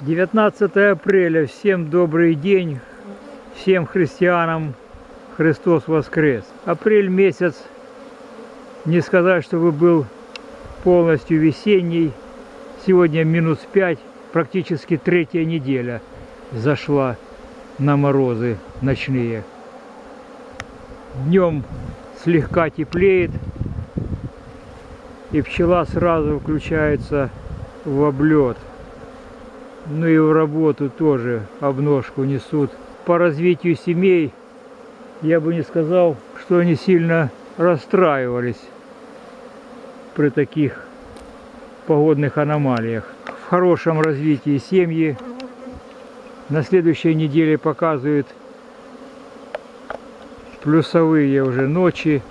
Девятнадцатое апреля. Всем добрый день. Всем христианам Христос воскрес. Апрель месяц, не сказать, чтобы был полностью весенний. Сегодня минус 5, практически третья неделя зашла на морозы ночные. Днем слегка теплеет, и пчела сразу включается в облет. Ну и в работу тоже обножку несут. По развитию семей я бы не сказал, что они сильно расстраивались при таких погодных аномалиях. В хорошем развитии семьи. На следующей неделе показывают плюсовые уже ночи.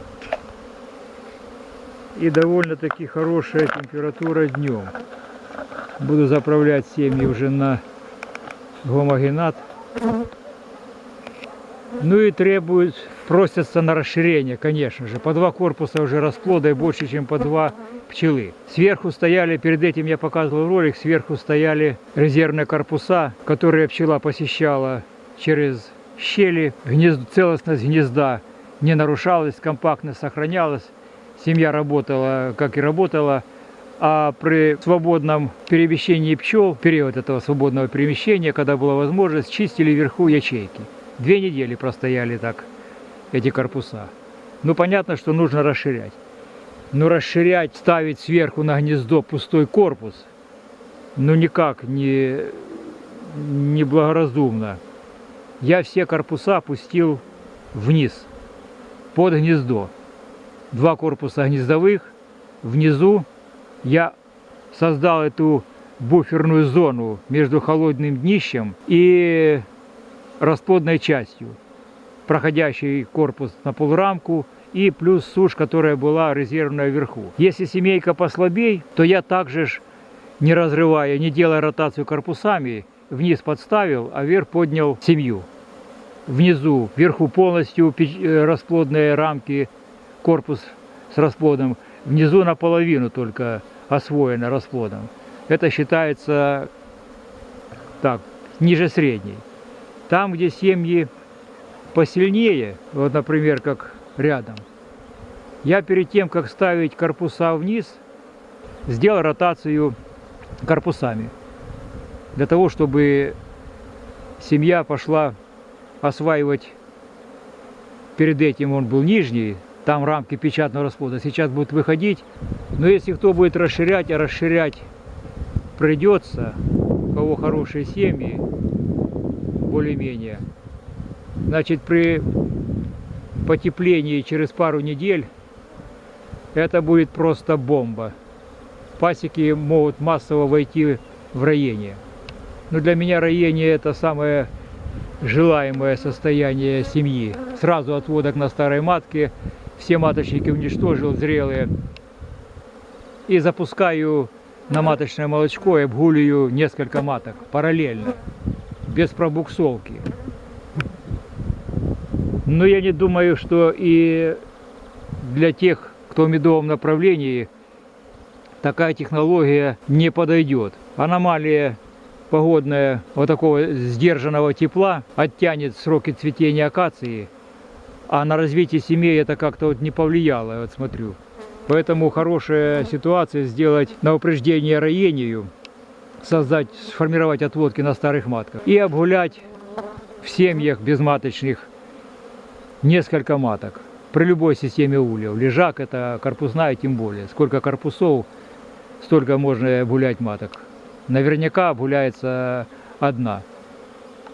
И довольно-таки хорошая температура днем. Буду заправлять семьи уже на гомогенат. Ну и требуют, просятся на расширение, конечно же. По два корпуса уже расплода и больше, чем по два пчелы. Сверху стояли, перед этим я показывал ролик, сверху стояли резервные корпуса, которые пчела посещала через щели. Гнезд, целостность гнезда не нарушалась, компактность сохранялась. Семья работала, как и работала. А при свободном перемещении пчел, период этого свободного перемещения, когда была возможность, чистили вверху ячейки. Две недели простояли так эти корпуса. Ну, понятно, что нужно расширять. Но расширять, ставить сверху на гнездо пустой корпус, ну, никак не, не благоразумно. Я все корпуса пустил вниз, под гнездо. Два корпуса гнездовых, внизу я создал эту буферную зону между холодным днищем и расплодной частью, проходящий корпус на полрамку и плюс сушь, которая была резервная вверху. Если семейка послабей, то я также ж, не разрывая, не делая ротацию корпусами, вниз подставил, а вверх поднял семью. Внизу, вверху полностью э, расплодные рамки, корпус с расплодом, внизу наполовину только освоено расплодом. Это считается так, ниже средней. Там, где семьи посильнее, вот, например, как рядом, я перед тем, как ставить корпуса вниз, сделал ротацию корпусами. Для того, чтобы семья пошла осваивать, перед этим он был нижний, там рамки печатного расплода, сейчас будут выходить. Но если кто будет расширять, а расширять придется, у кого хорошие семьи, более-менее, значит при потеплении через пару недель это будет просто бомба. Пасеки могут массово войти в роение. Но для меня роение это самое желаемое состояние семьи. Сразу отводок на старой матке – все маточники уничтожил зрелые. И запускаю на маточное молочко и обгуливаю несколько маток параллельно, без пробуксовки. Но я не думаю, что и для тех, кто в медовом направлении, такая технология не подойдет. Аномалия погодная вот такого сдержанного тепла оттянет сроки цветения акации а на развитие семей это как-то вот не повлияло, вот смотрю. Поэтому хорошая ситуация сделать на упреждение роению, создать, сформировать отводки на старых матках и обгулять в семьях безматочных несколько маток при любой системе ульев. Лежак это корпусная тем более. Сколько корпусов, столько можно обгулять маток. Наверняка обгуляется одна.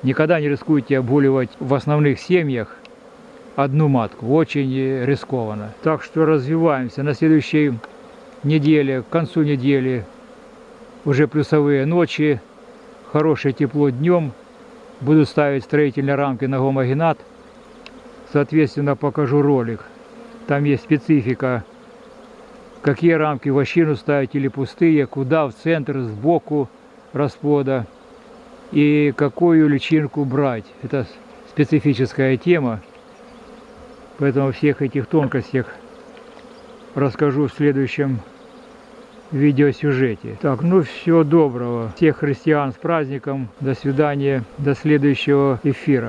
Никогда не рискуйте обгуливать в основных семьях одну матку. Очень рискованно. Так что развиваемся. На следующей неделе, к концу недели, уже плюсовые ночи, хорошее тепло днем. Буду ставить строительные рамки на гомогенат. Соответственно, покажу ролик. Там есть специфика, какие рамки в вощину ставить или пустые, куда, в центр, сбоку расплода. и какую личинку брать. Это специфическая тема, поэтому всех этих тонкостях расскажу в следующем видеосюжете. Так, ну всего доброго. Всех христиан с праздником. До свидания. До следующего эфира.